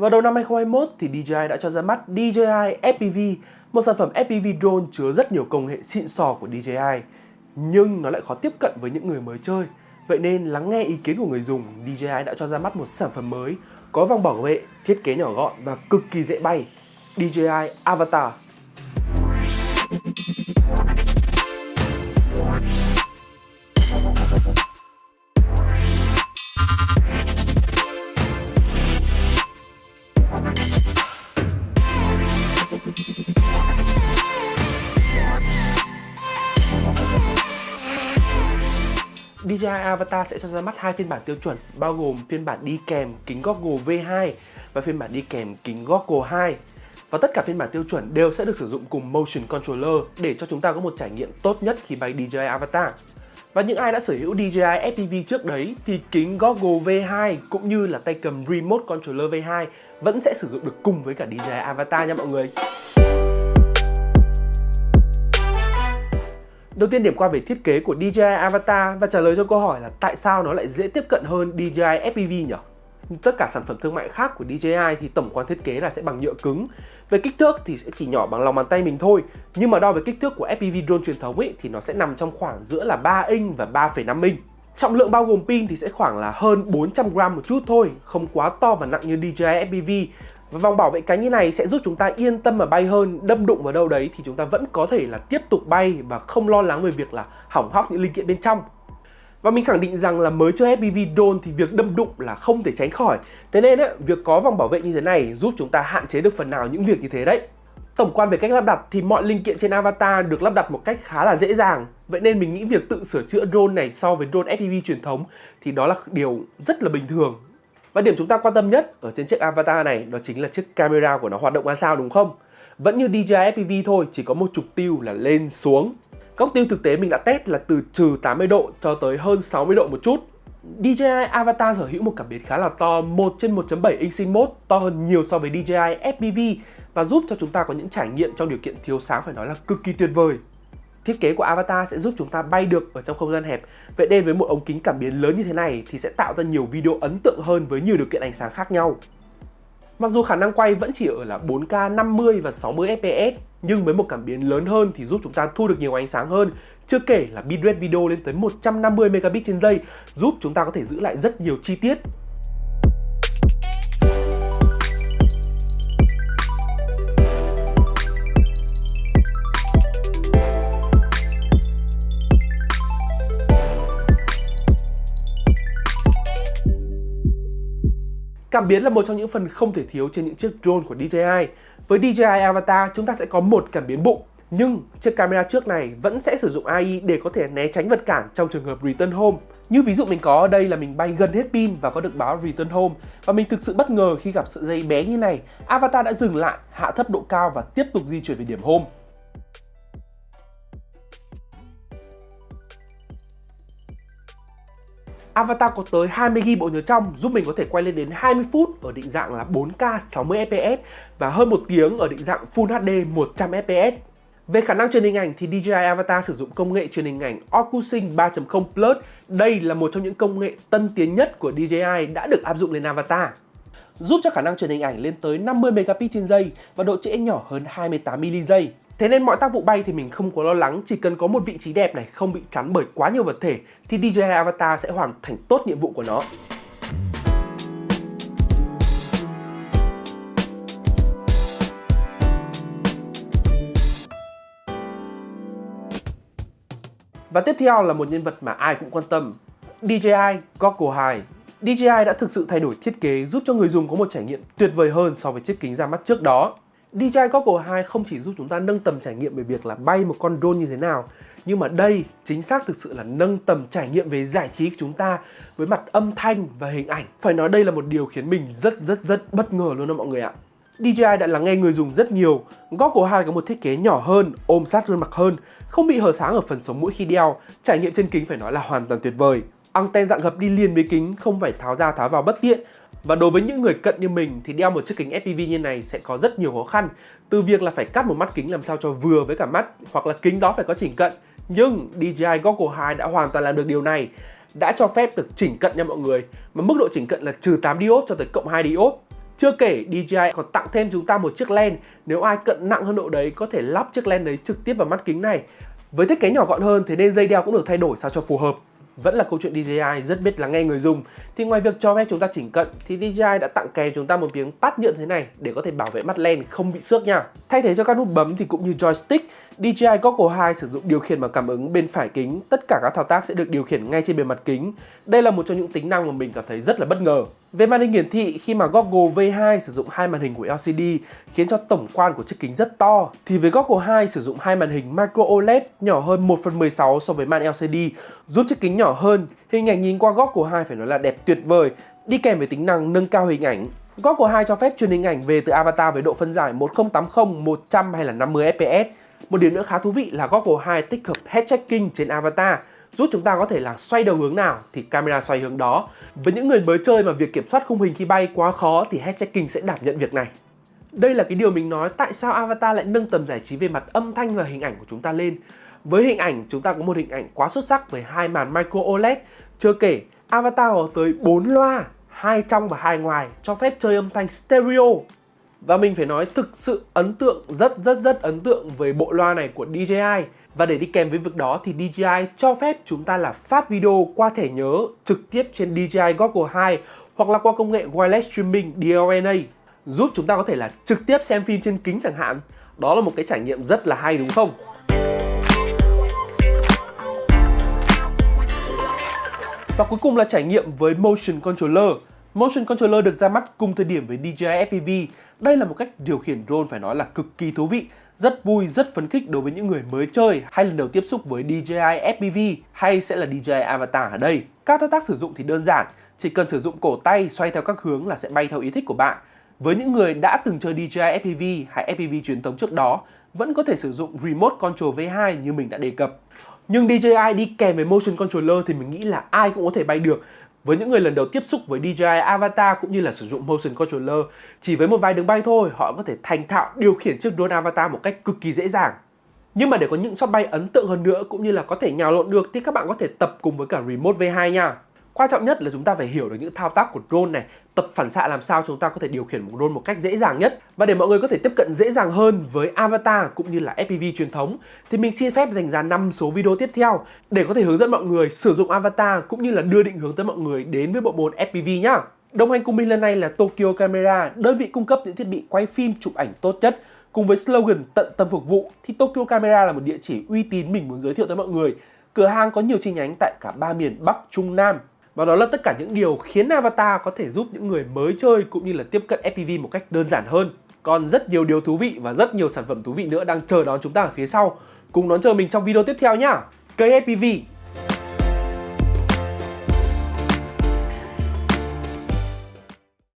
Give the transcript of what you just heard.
Vào đầu năm 2021 thì DJI đã cho ra mắt DJI FPV, một sản phẩm FPV drone chứa rất nhiều công nghệ xịn sò của DJI. Nhưng nó lại khó tiếp cận với những người mới chơi. Vậy nên lắng nghe ý kiến của người dùng, DJI đã cho ra mắt một sản phẩm mới có vòng bảo vệ, thiết kế nhỏ gọn và cực kỳ dễ bay. DJI Avatar DJI Avatar sẽ cho ra mắt hai phiên bản tiêu chuẩn, bao gồm phiên bản đi kèm kính goggle V2 và phiên bản đi kèm kính goggle 2. Và tất cả phiên bản tiêu chuẩn đều sẽ được sử dụng cùng Motion Controller để cho chúng ta có một trải nghiệm tốt nhất khi bay DJI Avatar. Và những ai đã sở hữu DJI FPV trước đấy thì kính goggle V2 cũng như là tay cầm Remote Controller V2 vẫn sẽ sử dụng được cùng với cả DJI Avatar nha mọi người. Đầu tiên điểm qua về thiết kế của DJI Avatar và trả lời cho câu hỏi là tại sao nó lại dễ tiếp cận hơn DJI FPV nhỉ? Tất cả sản phẩm thương mại khác của DJI thì tổng quan thiết kế là sẽ bằng nhựa cứng. Về kích thước thì sẽ chỉ nhỏ bằng lòng bàn tay mình thôi. Nhưng mà đo về kích thước của FPV drone truyền thống ấy thì nó sẽ nằm trong khoảng giữa là 3 inch và 3,5 inch. Trọng lượng bao gồm pin thì sẽ khoảng là hơn 400 gram một chút thôi Không quá to và nặng như DJI FPV và vòng bảo vệ cánh như này sẽ giúp chúng ta yên tâm mà bay hơn, đâm đụng vào đâu đấy thì chúng ta vẫn có thể là tiếp tục bay và không lo lắng về việc là hỏng hóc những linh kiện bên trong. Và mình khẳng định rằng là mới chơi FPV drone thì việc đâm đụng là không thể tránh khỏi. Thế nên ấy, việc có vòng bảo vệ như thế này giúp chúng ta hạn chế được phần nào những việc như thế đấy. Tổng quan về cách lắp đặt thì mọi linh kiện trên Avatar được lắp đặt một cách khá là dễ dàng. Vậy nên mình nghĩ việc tự sửa chữa drone này so với drone FPV truyền thống thì đó là điều rất là bình thường và điểm chúng ta quan tâm nhất ở trên chiếc avatar này đó chính là chiếc camera của nó hoạt động ra sao đúng không? Vẫn như DJI FPV thôi, chỉ có một trục tiêu là lên xuống. Góc tiêu thực tế mình đã test là từ trừ 80 độ cho tới hơn 60 độ một chút. DJI Avatar sở hữu một cảm biến khá là to 1 trên 1.7 inch Sync Mode, to hơn nhiều so với DJI FPV và giúp cho chúng ta có những trải nghiệm trong điều kiện thiếu sáng phải nói là cực kỳ tuyệt vời. Thiết kế của Avatar sẽ giúp chúng ta bay được ở trong không gian hẹp. Vậy nên với một ống kính cảm biến lớn như thế này thì sẽ tạo ra nhiều video ấn tượng hơn với nhiều điều kiện ánh sáng khác nhau. Mặc dù khả năng quay vẫn chỉ ở là 4K 50 và 60 fps, nhưng với một cảm biến lớn hơn thì giúp chúng ta thu được nhiều ánh sáng hơn. Chưa kể là bitrate video lên tới 150 megabit trên giây, giúp chúng ta có thể giữ lại rất nhiều chi tiết Cảm biến là một trong những phần không thể thiếu trên những chiếc drone của DJI. Với DJI Avatar, chúng ta sẽ có một cảm biến bụng, nhưng chiếc camera trước này vẫn sẽ sử dụng AI để có thể né tránh vật cản trong trường hợp return home. Như ví dụ mình có ở đây là mình bay gần hết pin và có được báo return home và mình thực sự bất ngờ khi gặp sợi dây bé như này. Avatar đã dừng lại, hạ thấp độ cao và tiếp tục di chuyển về điểm home. Avatar có tới 20GB bộ nhớ trong, giúp mình có thể quay lên đến 20 phút ở định dạng là 4K 60 fps và hơn 1 tiếng ở định dạng Full HD 100 fps. Về khả năng truyền hình ảnh thì DJI Avatar sử dụng công nghệ truyền hình ảnh OcuSync 3.0 Plus. Đây là một trong những công nghệ tân tiến nhất của DJI đã được áp dụng lên Avatar. Giúp cho khả năng truyền hình ảnh lên tới 50 megapixel trên giây và độ trễ nhỏ hơn 28 mm giây. Thế nên mọi tác vụ bay thì mình không có lo lắng, chỉ cần có một vị trí đẹp này không bị chắn bởi quá nhiều vật thể thì DJI Avatar sẽ hoàn thành tốt nhiệm vụ của nó. Và tiếp theo là một nhân vật mà ai cũng quan tâm, DJI Goggle 2. DJI đã thực sự thay đổi thiết kế giúp cho người dùng có một trải nghiệm tuyệt vời hơn so với chiếc kính ra mắt trước đó. DJI Goggle 2 không chỉ giúp chúng ta nâng tầm trải nghiệm về việc là bay một con drone như thế nào nhưng mà đây chính xác thực sự là nâng tầm trải nghiệm về giải trí của chúng ta với mặt âm thanh và hình ảnh. Phải nói đây là một điều khiến mình rất rất rất bất ngờ luôn đó mọi người ạ. DJI đã lắng nghe người dùng rất nhiều. Goggle 2 có một thiết kế nhỏ hơn, ôm sát gương mặt hơn, không bị hở sáng ở phần sống mũi khi đeo. Trải nghiệm trên kính phải nói là hoàn toàn tuyệt vời. Anten dạng gập đi liền với kính, không phải tháo ra tháo vào bất tiện và đối với những người cận như mình thì đeo một chiếc kính FPV như này sẽ có rất nhiều khó khăn. Từ việc là phải cắt một mắt kính làm sao cho vừa với cả mắt, hoặc là kính đó phải có chỉnh cận. Nhưng DJI Goggle 2 đã hoàn toàn làm được điều này, đã cho phép được chỉnh cận nha mọi người. Mà mức độ chỉnh cận là trừ 8 diop cho tới cộng 2 diop Chưa kể DJI còn tặng thêm chúng ta một chiếc len. Nếu ai cận nặng hơn độ đấy có thể lắp chiếc len đấy trực tiếp vào mắt kính này. Với thiết kế nhỏ gọn hơn, thế nên dây đeo cũng được thay đổi sao cho phù hợp vẫn là câu chuyện DJI rất biết lắng nghe người dùng thì ngoài việc cho phép chúng ta chỉnh cận thì DJI đã tặng kèm chúng ta một miếng pad nhựa thế này để có thể bảo vệ mắt len không bị xước nha. Thay thế cho các nút bấm thì cũng như joystick, DJI Goggle 2 sử dụng điều khiển bằng cảm ứng bên phải kính, tất cả các thao tác sẽ được điều khiển ngay trên bề mặt kính. Đây là một trong những tính năng mà mình cảm thấy rất là bất ngờ. Về màn hình hiển thị, khi mà Goggle V2 sử dụng hai màn hình của LCD khiến cho tổng quan của chiếc kính rất to, thì với Goggle 2 sử dụng hai màn hình Micro OLED nhỏ hơn 1 phần 16 so với màn LCD, giúp chiếc kính nhỏ hơn. Hình ảnh nhìn qua Goggle 2 phải nói là đẹp tuyệt vời, đi kèm với tính năng nâng cao hình ảnh. Goggle 2 cho phép truyền hình ảnh về từ avatar với độ phân giải 1080, 100 hay là 50 fps. Một điểm nữa khá thú vị là Goggle 2 tích hợp head tracking trên avatar giúp chúng ta có thể là xoay đầu hướng nào thì camera xoay hướng đó. Với những người mới chơi mà việc kiểm soát khung hình khi bay quá khó thì head tracking sẽ đảm nhận việc này. Đây là cái điều mình nói tại sao Avatar lại nâng tầm giải trí về mặt âm thanh và hình ảnh của chúng ta lên. Với hình ảnh, chúng ta có một hình ảnh quá xuất sắc với hai màn micro OLED. Chưa kể, Avatar có tới 4 loa, hai trong và hai ngoài, cho phép chơi âm thanh stereo. Và mình phải nói thực sự ấn tượng, rất rất rất ấn tượng với bộ loa này của DJI. Và để đi kèm với việc đó thì DJI cho phép chúng ta là phát video qua thẻ nhớ trực tiếp trên DJI Goggle 2 hoặc là qua công nghệ Wireless Streaming DLNA giúp chúng ta có thể là trực tiếp xem phim trên kính chẳng hạn. Đó là một cái trải nghiệm rất là hay đúng không? Và cuối cùng là trải nghiệm với Motion Controller. Motion Controller được ra mắt cùng thời điểm với DJI FPV. Đây là một cách điều khiển drone phải nói là cực kỳ thú vị rất vui, rất phấn khích đối với những người mới chơi hay lần đầu tiếp xúc với DJI FPV hay sẽ là DJI Avatar ở đây. Các thao tác sử dụng thì đơn giản, chỉ cần sử dụng cổ tay xoay theo các hướng là sẽ bay theo ý thích của bạn. Với những người đã từng chơi DJI FPV hay FPV truyền thống trước đó, vẫn có thể sử dụng Remote Control V2 như mình đã đề cập. Nhưng DJI đi kèm với Motion Controller thì mình nghĩ là ai cũng có thể bay được với những người lần đầu tiếp xúc với DJI Avatar cũng như là sử dụng Motion Controller, chỉ với một vài đường bay thôi, họ có thể thành thạo điều khiển chiếc drone Avatar một cách cực kỳ dễ dàng. Nhưng mà để có những shot bay ấn tượng hơn nữa cũng như là có thể nhào lộn được thì các bạn có thể tập cùng với cả Remote V2 nha. Quan trọng nhất là chúng ta phải hiểu được những thao tác của drone này, tập phản xạ làm sao chúng ta có thể điều khiển một drone một cách dễ dàng nhất. Và để mọi người có thể tiếp cận dễ dàng hơn với Avatar cũng như là FPV truyền thống thì mình xin phép dành ra 5 số video tiếp theo để có thể hướng dẫn mọi người sử dụng Avatar cũng như là đưa định hướng tới mọi người đến với bộ môn FPV nhá. Đồng hành cùng mình lần này là Tokyo Camera, đơn vị cung cấp những thiết bị quay phim chụp ảnh tốt nhất cùng với slogan tận tâm phục vụ thì Tokyo Camera là một địa chỉ uy tín mình muốn giới thiệu tới mọi người. Cửa hàng có nhiều chi nhánh tại cả ba miền Bắc, Trung, Nam và đó là tất cả những điều khiến Avatar có thể giúp những người mới chơi cũng như là tiếp cận FPV một cách đơn giản hơn. Còn rất nhiều điều thú vị và rất nhiều sản phẩm thú vị nữa đang chờ đón chúng ta ở phía sau. Cùng đón chờ mình trong video tiếp theo nhá. Cây FPV